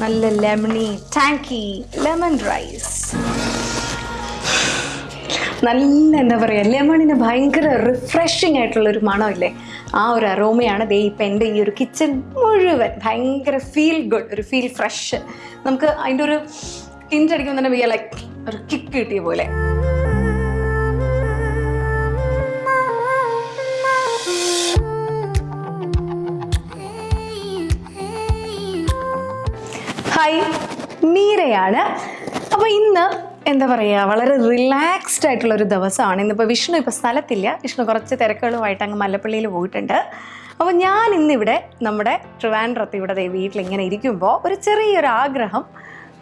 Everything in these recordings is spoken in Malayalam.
നല്ല ലെമണി ടാങ്കി ലെമൺ റൈസ് നല്ല എന്താ പറയുക ലെമണിന് ഭയങ്കര റിഫ്രഷിംഗ് ആയിട്ടുള്ള ഒരു മണമില്ലേ? ആ ഒരു അറോമയാണ് ദേ ഇപ്പം എന്റെ ഈ ഒരു കിച്ചൺ മുഴുവൻ ഭയങ്കര ഫീൽ ഗുഡ് ഒരു ഫീൽ ഫ്രഷ് നമുക്ക് അതിന്റെ ഒരു ടിന്റ് അടിക്കുമ്പോൾ തന്നെ ലൈക്ക് ഒരു കിക്ക് കിട്ടിയ പോലെ. ഹായ് മീരയാണ്. അപ്പോൾ ഇന്ന് എന്താ പറയുക വളരെ റിലാക്സ്ഡ് ആയിട്ടുള്ള ഒരു ദിവസമാണ്. ഇന്നിപ്പോൾ വിഷ്ണു ഇപ്പോൾ സ്ഥലത്തില്ല. വിഷ്ണു കുറച്ച് തിരക്കുകളുമായിട്ട് അങ്ങ് മല്ലപ്പള്ളിയിൽ പോയിട്ടുണ്ട്. അപ്പോൾ ഞാൻ ഇന്നിവിടെ നമ്മുടെ ട്രിവാൻഡ്രത്ത് ഇവിടെ വീട്ടിൽ ഇങ്ങനെ ഇരിക്കുമ്പോൾ ഒരു ചെറിയൊരു ആഗ്രഹം.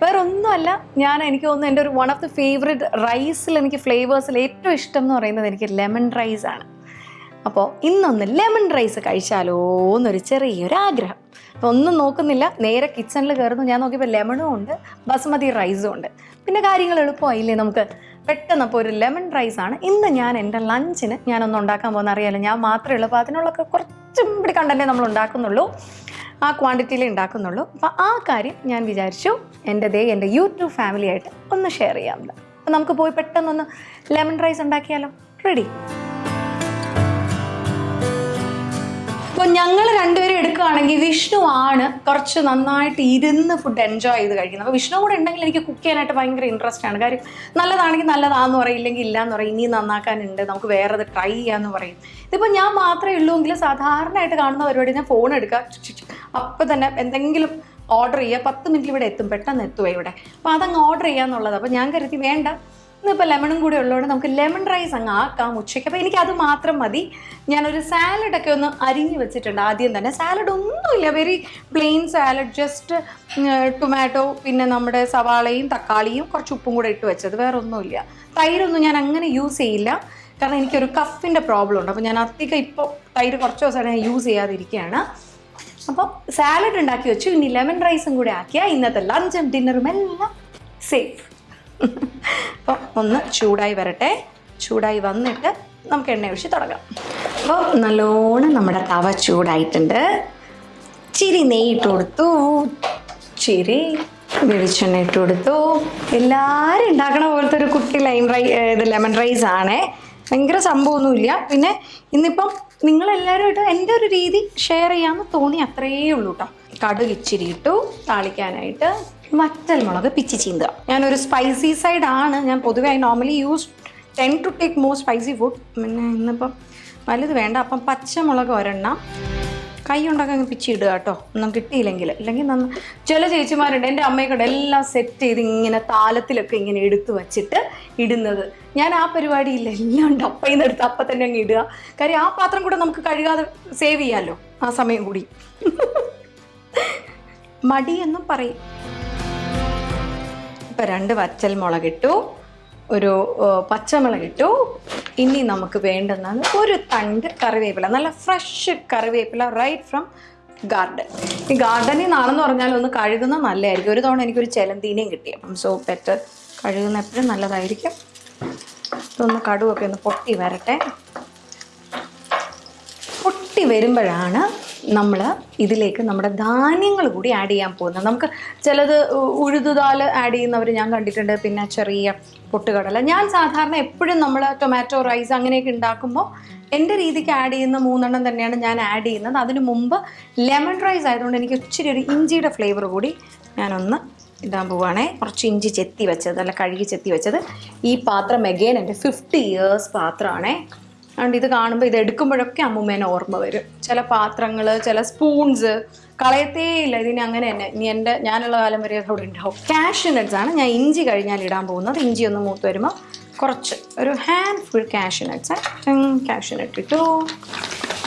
വേറെ ഒന്നുമല്ല ഞാൻ എനിക്ക് തോന്നുന്നു എന്റെ ഒരു വൺ ഓഫ് ദി ഫേവറേറ്റ് റൈസിൽ എനിക്ക് ഫ്ലേവേഴ്സിൽ ഏറ്റവും ഇഷ്ടം എന്ന് പറയുന്നത് എനിക്ക് ലെമൺ റൈസ് ആണ്. അപ്പോൾ ഇന്നൊന്ന് ലെമൺ റൈസ് കഴിച്ചാലോ എന്നൊരു ചെറിയൊരു ആഗ്രഹം. അപ്പോൾ ഒന്നും നോക്കുന്നില്ല. നേരെ കിച്ചണിൽ കയറുന്നു ഞാൻ നോക്കിയപ്പോൾ ലെമണും ഉണ്ട്. ബസ്മതി റൈസും ഉണ്ട്. പിന്നെ കാര്യങ്ങൾ എളുപ്പമായില്ലേ നമുക്ക്? പെട്ടെന്ന് അപ്പോൾ ഒരു ലെമൺ റൈസ് ആണ്. ഇന്ന് ഞാൻ എന്റെ ലഞ്ചിന് ഞാനൊന്ന് ഉണ്ടാക്കാൻ പോകുന്ന അറിയാമല്ലോ ഞാൻ മാത്രമേ ഉള്ളൂ. അപ്പോൾ അതിനുള്ളൊക്കെ കുറച്ചും കൂടി കണ്ടന്റേ നമ്മൾ ഉണ്ടാക്കുന്നുള്ളൂ. ആ ക്വാണ്ടിറ്റിയിൽ ഉണ്ടാക്കുന്നുള്ളൂ. അപ്പോൾ ആ കാര്യം ഞാൻ വിചാരിച്ചു എന്റെ ദേ എന്റെ യൂട്യൂബ് ഫാമിലി ആയിട്ട് ഒന്ന് ഷെയർ ചെയ്യാമെന്ന് അപ്പോൾ നമുക്ക് പോയി പെട്ടെന്നൊന്ന് ലെമൺ റൈസ് ഉണ്ടാക്കിയാലോ? റെഡി അപ്പോൾ ഞങ്ങൾ രണ്ടുപേരും എടുക്കുകയാണെങ്കിൽ വിഷ്ണു ആണ് കുറച്ച് നന്നായിട്ട് ഇരുന്ന് ഫുഡ് എൻജോയ് ചെയ്ത് കഴിക്കുന്നത്. അപ്പോൾ വിഷ്ണു കൂടെ ഉണ്ടെങ്കിൽ എനിക്ക് കുക്ക് ചെയ്യാനായിട്ട് ഭയങ്കര ഇൻട്രസ്റ്റ് ആണ്. കാര്യം നല്ലതാണെങ്കിൽ നല്ലതാന്ന് പറയും ഇല്ലെങ്കിൽ ഇല്ലയെന്ന് പറയും ഇനി നന്നാക്കാനുണ്ട് നമുക്ക് വേറെ അത് ട്രൈ ചെയ്യാന്ന് പറയും. ഇതിപ്പോൾ ഞാൻ മാത്രമേ ഉള്ളൂ എങ്കിൽ സാധാരണയായിട്ട് കാണുന്ന പരിപാടി ഞാൻ ഫോൺ എടുക്കുക. അപ്പോൾ തന്നെ എന്തെങ്കിലും ഓർഡർ ചെയ്യുക. പത്ത് മിനിറ്റ് ഇവിടെ എത്തും. പെട്ടെന്ന് എത്തുക ഇവിടെ. അപ്പോൾ അതങ്ങ് ഓർഡർ ചെയ്യാന്നുള്ളത്. അപ്പോൾ ഞാൻ കരുതി വേണ്ട. ഇന്നിപ്പോൾ ലെമണും കൂടി ഉള്ളതുകൊണ്ട് നമുക്ക് ലെമൺ റൈസ് അങ്ങ് ആക്കാം ഉച്ചയ്ക്ക്. അപ്പോൾ അത് മാത്രം മതി. ഞാനൊരു സാലഡൊക്കെ ഒന്ന് അരിഞ്ഞ് വെച്ചിട്ടുണ്ട് ആദ്യം തന്നെ. സാലഡ് ഒന്നുമില്ല. Very plain salad just tomato പിന്നെ നമ്മുടെ സവാളയും തക്കാളിയും കുറച്ച് ഉപ്പും കൂടെ ഇട്ട് വെച്ചത്. വേറെ ഒന്നുമില്ല തൈരൊന്നും ഞാൻ അങ്ങനെ യൂസ് ചെയ്യില്ല. കാരണം എനിക്കൊരു കഫിന്റെ പ്രോബ്ലം ഉണ്ട്. അപ്പോൾ ഞാൻ അധികം ഇപ്പോൾ തൈര് കുറച്ച് ദിവസമായിട്ട് ഞാൻ യൂസ് ചെയ്യാതിരിക്കുകയാണ്. അപ്പോൾ സാലഡ് ഉണ്ടാക്കി വെച്ചു. ഇനി ലെമൺ റൈസും കൂടെ ആക്കിയാൽ ഇന്നത്തെ ലഞ്ചും ഡിന്നറും എല്ലാം സേഫ് അപ്പോൾ ഒന്ന് ചൂടായി വരട്ടെ. ചൂടായി വന്നിട്ട് നമുക്ക് എണ്ണ ഒഴിച്ച് തുടങ്ങാം. അപ്പോൾ നല്ലോണം നമ്മുടെ തവ ചൂടായിട്ടുണ്ട്. ചിരി നെയ്യിട്ട് കൊടുത്തു. ചിരി വെളിച്ചെണ്ണ ഇട്ട് കൊടുത്തു. എല്ലാവരും ഉണ്ടാക്കണ പോലത്തെ ഒരു കുട്ടി ലൈം റൈ ഇത് ലെമൺ റൈസ് ആണേ. ഭയങ്കര സംഭവമൊന്നുമില്ല. പിന്നെ ഇന്നിപ്പം നിങ്ങളെല്ലാവരുമായിട്ട് എന്റെ ഒരു രീതി ഷെയർ ചെയ്യാമെന്ന് തോന്നി അത്രയേ ഉള്ളൂ കേട്ടോ കടുക് ഇച്ചിരി ഇട്ടു താളിക്കാനായിട്ട് വറ്റൽ മുളക് പിച്ചി ചീന്തുക. ഞാനൊരു സ്പൈസി സൈഡ് ആണ്. ഞാൻ പൊതുവേ I normally use tend to take more spicy food പിന്നെ ഇന്നിപ്പം വലുത് വേണ്ട. അപ്പം പച്ചമുളക് ഒരെണ്ണം. കൈ കൊണ്ടൊക്കെ അങ്ങ് പിച്ചി ഇടുക കേട്ടോ. ഒന്നും കിട്ടിയില്ലെങ്കിൽ. അല്ലെങ്കിൽ നന്ന ചില ചേച്ചിമാരുണ്ട്. എന്റെ അമ്മയൊക്കെ എല്ലാം സെറ്റ് ചെയ്ത് ഇങ്ങനെ താലത്തിലൊക്കെ ഇങ്ങനെ എടുത്തു വച്ചിട്ട് ഇടുന്നത്. ഞാൻ ആ പരിപാടിയില്ല. എല്ലാം ഡപ്പയിൽ നിന്ന് എടുത്ത് അപ്പം തന്നെ അങ്ങ് ഇടുക. കാര്യം ആ പാത്രം കൂടെ നമുക്ക് കഴുകാതെ സേവ് ചെയ്യാമല്ലോ ആ സമയം കൂടി. മടിയെന്നും പറയും. ഇപ്പം രണ്ട് വച്ചൽ മുളകിട്ടു ഒരു പച്ചമുളകിട്ടു. ഇനി നമുക്ക് വേണ്ടുന്നത് ഒരു തണ്ട് കറിവേപ്പില നല്ല ഫ്രഷ് കറിവേപ്പില റൈറ്റ് ഫ്രം ഗാർഡൻ ഈ ഗാർഡനിൽ നിന്നാണെന്ന് പറഞ്ഞാൽ ഒന്ന് കഴുകുന്ന നല്ലതായിരിക്കും. ഒരു തവണ എനിക്കൊരു ചെലന്തീനയും കിട്ടി. അപ്പം സോ ബെറ്റർ കഴുകുന്ന എപ്പോഴും നല്ലതായിരിക്കും. ഇതൊന്ന് കടുവൊക്കെ ഒന്ന് പൊട്ടി വരട്ടെ. പൊട്ടി വരുമ്പോഴാണ് നമ്മൾ ഇതിലേക്ക് നമ്മുടെ ധാന്യങ്ങൾ കൂടി ആഡ് ചെയ്യാൻ പോകുന്നത് നമുക്ക് ചിലത് ഉഴുതുതാൽ ആഡ് ചെയ്യുന്നവർ ഞാൻ കണ്ടിട്ടുണ്ട്. പിന്നെ ചെറിയ പൊട്ടുകടല. ഞാൻ സാധാരണ എപ്പോഴും നമ്മൾ ടൊമാറ്റോ റൈസ് അങ്ങനെയൊക്കെ ഉണ്ടാക്കുമ്പോൾ എന്റെ രീതിക്ക് ആഡ് ചെയ്യുന്ന മൂന്നെണ്ണം തന്നെയാണ് ഞാൻ ആഡ് ചെയ്യുന്നത്. അതിന് മുമ്പ് ലെമൺ റൈസ് ആയതുകൊണ്ട് എനിക്ക് ഇച്ചിരി ഒരു ഇഞ്ചിയുടെ ഫ്ലേവർ കൂടി ഞാനൊന്ന് ഇടാൻ പോവുകയാണേ കുറച്ച് ഇഞ്ചി ചെത്തി വെച്ചത് അല്ല കഴുകി ചെത്തി വെച്ചത്. ഈ പാത്രം എഗെയിൻ എന്റെ ഫിഫ്റ്റി ഇയേഴ്സ് പാത്രമാണേ. അതുകൊണ്ട് ഇത് കാണുമ്പോൾ ഇത് എടുക്കുമ്പോഴൊക്കെ അമ്മൂമ്മേനെ ഓർമ്മ വരും. ചില പാത്രങ്ങൾ ചില സ്പൂൺസ് കളയത്തേ ഇല്ല. ഇതിന് അങ്ങനെ തന്നെ. ഇനി എന്റെ ഞാനുള്ള കാലം വരെ അതവിടെ ഉണ്ടാവും. ക്യാഷ് നട്ട്സ് ആണ്. ഞാൻ ഇഞ്ചി കഴിഞ്ഞാൽ ഇടാൻ പോകുന്നത്. ഇഞ്ചി ഒന്ന് മൂത്ത് വരുമ്പോൾ കുറച്ച് ഒരു handful cashew nuts cashew nut ഇട്ടു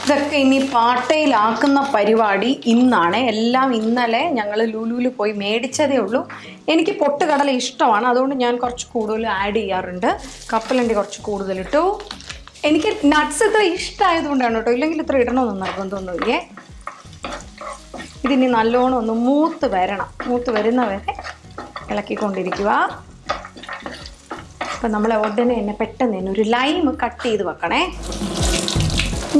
ഇതൊക്കെ ഇനി പാട്ടയിലാക്കുന്ന പരിപാടി ഇന്നാണ്. എല്ലാം ഇന്നലെ ഞങ്ങൾ ലുലുവിൽ പോയി മേടിച്ചതേ ഉള്ളൂ. എനിക്ക് പൊട്ടുകടല ഇഷ്ടമാണ്. അതുകൊണ്ട് ഞാൻ കുറച്ച് കൂടുതൽ ആഡ് ചെയ്യാറുണ്ട്. കപ്പലണ്ടി കുറച്ച് കൂടുതലിട്ടു. എനിക്ക് നട്ട്സ് ഇത്ര ഇഷ്ടമായതുകൊണ്ടാണ് കേട്ടോ. ഇല്ലെങ്കിൽ ഇത്ര ഇടണമെന്ന് നിർബന്ധമൊന്നുമില്ലേ ഇതിനി നല്ലോണം ഒന്ന് മൂത്ത് വരണം. മൂത്ത് വരുന്ന വരെ ഇളക്കിക്കൊണ്ടിരിക്കുക. അപ്പം നമ്മൾ ഉടനെ തന്നെ പെട്ടെന്ന് തന്നെ ഒരു ലൈം കട്ട് ചെയ്ത് വെക്കണേ.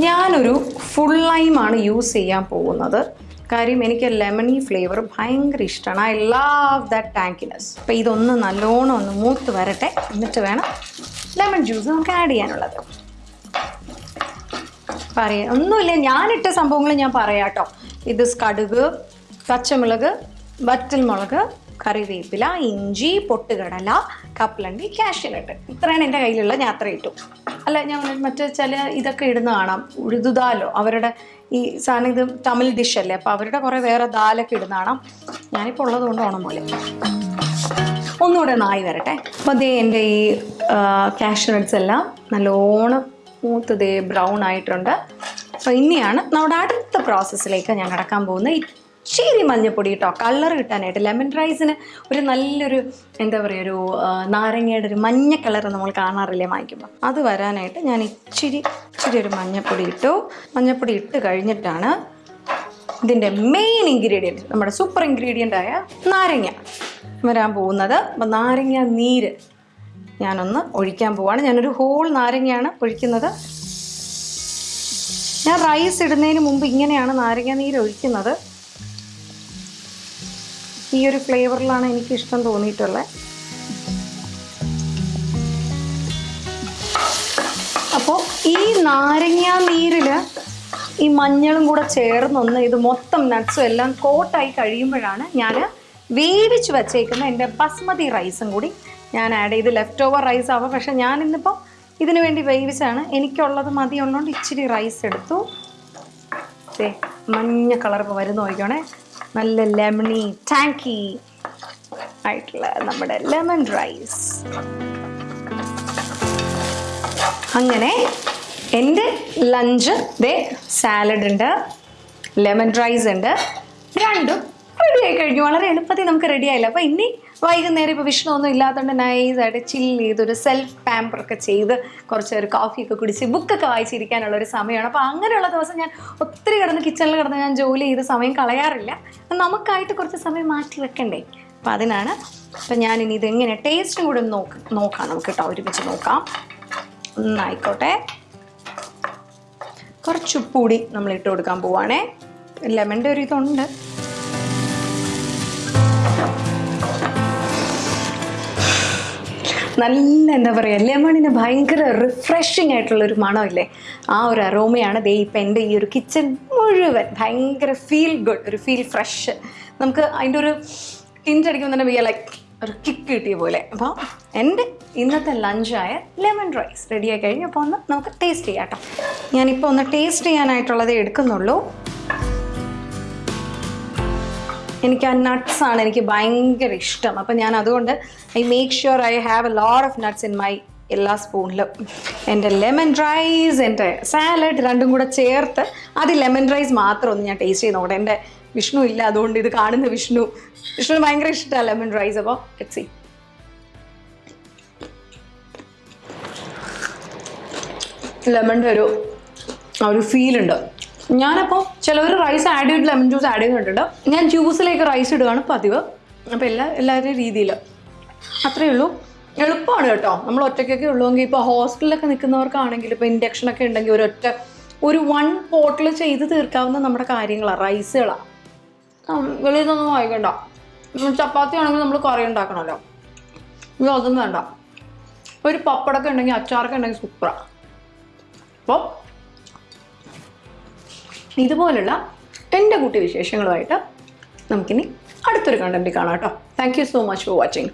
ഞാനൊരു ഫുൾ ലൈമാണ് യൂസ് ചെയ്യാൻ പോകുന്നത്. കാര്യം എനിക്ക് ലെമണി ഫ്ലേവർ ഭയങ്കര ഇഷ്ടമാണ് ഐ ലവ് ദാറ്റ് ടാങ്കിനെസ് അപ്പോൾ ഇതൊന്ന് നല്ലോണം ഒന്ന് മൂത്ത് വരട്ടെ. എന്നിട്ട് വേണം ലെമൺ ജ്യൂസ് നമുക്ക് ആഡ് ചെയ്യാനുള്ളത്. പറയാം. ഒന്നുമില്ല ഞാനിട്ട സംഭവങ്ങൾ ഞാൻ പറയാട്ടോ. ഇത് കടുക് പച്ചമുളക് വറ്റൽമുളക് കറിവേപ്പില ഇഞ്ചി പൊട്ടുകടല കപ്പലണ്ടി കാഷ്യനട്ട്. ഇത്രയാണ് എന്റെ കയ്യിലുള്ള ഞാൻ അത്ര ഇട്ടു. അല്ല ഞാൻ മറ്റേ ചില ഇതൊക്കെ ഇടുന്ന കാണാം. ഉഴുതുദാലോ അവരുടെ ഈ സാധനം ഇത് തമിഴ് അല്ലേ? അപ്പോൾ അവരുടെ കുറേ വേറെ ദാലൊക്കെ ഇടുന്ന കാണാം. ഞാനിപ്പോൾ ഉള്ളത് കൊണ്ട് ഓണം പോലെ. ഒന്നുകൂടെ നായി വരട്ടെ. അപ്പോൾ അതേ എന്റെ ഈ കാഷ്യനട്ട്സ് എല്ലാം നല്ലോണം മൂത്തതേ ബ്രൗൺ ആയിട്ടുണ്ട്. അപ്പോൾ ഇനിയാണ് നമ്മുടെ അടുത്ത പ്രോസസ്സിലേക്ക് ഞാൻ കടക്കാൻ പോകുന്നത്. ഇച്ചിരി മഞ്ഞപ്പൊടി കേട്ടോ കളർ കിട്ടാനായിട്ട് ലെമൺ റൈസിന് ഒരു നല്ലൊരു എന്താ പറയുക ഒരു നാരങ്ങയുടെ ഒരു മഞ്ഞ കളർ നമ്മൾ കാണാറില്ലേ വാങ്ങിക്കുമ്പോൾ അത് വരാനായിട്ട് ഞാൻ ഇച്ചിരി ഇച്ചിരി ഒരു മഞ്ഞപ്പൊടി ഇട്ടു. മഞ്ഞപ്പൊടി ഇട്ട് കഴിഞ്ഞിട്ടാണ് ഇതിന്റെ മെയിൻ ഇൻഗ്രീഡിയന്റ് നമ്മുടെ സൂപ്പർ ഇൻഗ്രീഡിയന്റ് ആയ നാരങ്ങ വരാൻ പോകുന്നത്. അപ്പം നാരങ്ങ നീര് ഞാനൊന്ന് ഒഴിക്കാൻ പോവാണ്. ഞാനൊരു ഹോൾ നാരങ്ങയാണ് ഒഴിക്കുന്നത്. ഞാൻ റൈസ് ഇടുന്നതിന് മുമ്പ് ഇങ്ങനെയാണ് നാരങ്ങ നീര് ഒഴിക്കുന്നത്. ഈ ഒരു ഫ്ലേവറിലാണ് എനിക്ക് ഇഷ്ടം തോന്നിയിട്ടുള്ളത് അപ്പോൾ ഈ നാരങ്ങ നീരിൽ ഈ മഞ്ഞളും കൂടെ ചേർന്നൊന്ന് ഇത് മൊത്തം നട്ട്സും എല്ലാം കോട്ടായി കഴിയുമ്പോഴാണ് ഞാൻ വേവിച്ച് വച്ചേക്കുന്ന എന്റെ ബസ്മതി റൈസും കൂടി ഞാൻ ആഡ് ചെയ്ത് ലെഫ്റ്റ് ഓവർ റൈസ് ആവാം. പക്ഷേ ഞാൻ ഇന്നിപ്പോൾ ഇതിനു വേണ്ടി വേവിച്ചാണ് എനിക്കുള്ളത് മതിയുള്ളതുകൊണ്ട് ഇച്ചിരി റൈസ് എടുത്തു. ദേ, മഞ്ഞ കളർ ഇപ്പോൾ വരുന്ന നോക്കിക്കോണേ. നല്ല ലെമണി ടാങ്കി ആയിട്ടുള്ള നമ്മുടെ ലെമൺ റൈസ് അങ്ങനെ എന്റെ ലഞ്ച് ദേ സാലഡ് ഉണ്ട് ലെമൺ റൈസ് ഉണ്ട് രണ്ടും റെഡി ആയി കഴിഞ്ഞു. വളരെ എളുപ്പത്തിൽ നമുക്ക് റെഡി ആയില്ല. അപ്പോൾ ഇനി വൈകുന്നേരം ഇപ്പോൾ വിഷ്ണു ഒന്നും ഇല്ലാത്തതുകൊണ്ട് നൈസായിട്ട് ചില്ല് ചെയ്ത് ഒരു സെൽഫ് പാമ്പറൊക്കെ ചെയ്ത് കുറച്ച് ഒരു കോഫിയൊക്കെ കുടിച്ച് ബുക്കൊക്കെ വായിച്ചിരിക്കാനുള്ള ഒരു സമയമാണ്. അപ്പോൾ അങ്ങനെയുള്ള ദിവസം ഞാൻ ഒത്തിരി കിടന്ന് കിച്ചണിൽ കിടന്ന് ഞാൻ ജോലി ചെയ്ത് സമയം കളയാറില്ല. നമുക്കായിട്ട് കുറച്ച് സമയം മാറ്റി വെക്കണ്ടേ? അപ്പോൾ അതിനാണ് അപ്പം ഞാനിനി ഇതെങ്ങനെ ടേസ്റ്റും കൂടെ ഒന്ന് നോക്ക് നോക്കാം നമുക്ക് കേട്ടോ. ഒരുമിച്ച് നോക്കാം. ഒന്നായിക്കോട്ടെ. കുറച്ചുപ്പൂടി നമ്മൾ ഇട്ട് കൊടുക്കാൻ പോവാണേ. ലെമന്റെ ഒരു ഇതുണ്ട്. നല്ല എന്താ പറയുക ലെമണിന് ഭയങ്കര റിഫ്രഷിങ് ആയിട്ടുള്ള ഒരു മണമില്ലേ? ആ ഒരു അറോമയാണ് ദേ ഇപ്പം എന്റെ ഈ ഒരു കിച്ചൺ മുഴുവൻ ഭയങ്കര ഫീൽ ഗുഡ് ഒരു ഫീൽ ഫ്രഷ് നമുക്ക് അതിന്റെ ഒരു ടിഞ്ചടിക്കുമ്പോൾ തന്നെ വിയ ലൈക്ക് ഒരു കിക്ക് കിട്ടിയ പോലെ. അപ്പോൾ എന്റെ ഇന്നത്തെ ലഞ്ചായ ലെമൺ റൈസ് റെഡിയായി കഴിഞ്ഞ്. അപ്പോൾ ഒന്ന് നമുക്ക് ടേസ്റ്റ് ചെയ്യാം കേട്ടോ. ഞാനിപ്പോൾ ഒന്ന് ടേസ്റ്റ് ചെയ്യാനായിട്ടുള്ളതേ എടുക്കുന്നുള്ളൂ. എനിക്ക് ആ നട്ട്സ് ആണ് എനിക്ക് ഭയങ്കര ഇഷ്ടം. അപ്പം ഞാൻ അതുകൊണ്ട് I make sure I have a lot of nuts in my എല്ലാ സ്പൂണിലും എന്റെ ലെമൺ റൈസ് എന്റെ സാലഡ് രണ്ടും കൂടെ ചേർത്ത് അത് ലെമൺ റൈസ് മാത്രം ഒന്ന് ഞാൻ ടേസ്റ്റ് ചെയ്ത് നോക്കട്ടെ. എന്റെ വിഷ്ണു ഇല്ല അതുകൊണ്ട് ഇത് കാണുന്ന വിഷ്ണു. വിഷ്ണു ഭയങ്കര ഇഷ്ടമാണ് ലെമൺ റൈസ് അപ്പോൾ ലെറ്റ് സി ലെമണിന്റെ ഒരു ആ ഒരു ഫീൽ ഉണ്ട്. ഞാനപ്പോൾ ചിലവർ റൈസ് ആഡ് ചെയ്തിട്ട് ലെമൺ ജ്യൂസ് ആഡ് ചെയ്തിട്ടുണ്ട്. ഞാൻ ജ്യൂസിലേക്ക് റൈസ് ഇടുകയാണ് പതിവ്. അപ്പോൾ എല്ലാ എല്ലാവരുടെയും രീതിയിൽ അത്രയേ ഉള്ളൂ. എളുപ്പമാണ് കേട്ടോ. നമ്മൾ ഒറ്റയ്ക്കൊക്കെ ഉള്ളുവെങ്കിൽ ഇപ്പോൾ ഹോസ്റ്റലിലൊക്കെ നിൽക്കുന്നവർക്കാണെങ്കിൽ ഇപ്പോൾ ഇൻഡക്ഷനൊക്കെ ഉണ്ടെങ്കിൽ ഒരൊറ്റ ഒരു വൺ പോട്ടിൽ ചെയ്ത് തീർക്കാവുന്ന നമ്മുടെ കാര്യങ്ങളാണ് റൈസുകളാണ് വെളിയിൽ നിന്നൊന്നും വായിക്കണ്ട ഉം, ചപ്പാത്തി ആണെങ്കിൽ നമ്മൾ കുറേ ഉണ്ടാക്കണമല്ലോ. അതൊന്നും വേണ്ട. ഒരു പപ്പടൊക്കെ ഉണ്ടെങ്കിൽ അച്ചാറൊക്കെ ഉണ്ടെങ്കിൽ സൂപ്പറാണ് അപ്പോൾ ഇതുപോലുള്ള എന്റെ കുട്ടി വിശേഷങ്ങളുമായിട്ട് നമുക്കിനി അടുത്തൊരു കണ്ടന്റ് കാണാം കേട്ടോ. Thank you so much for watching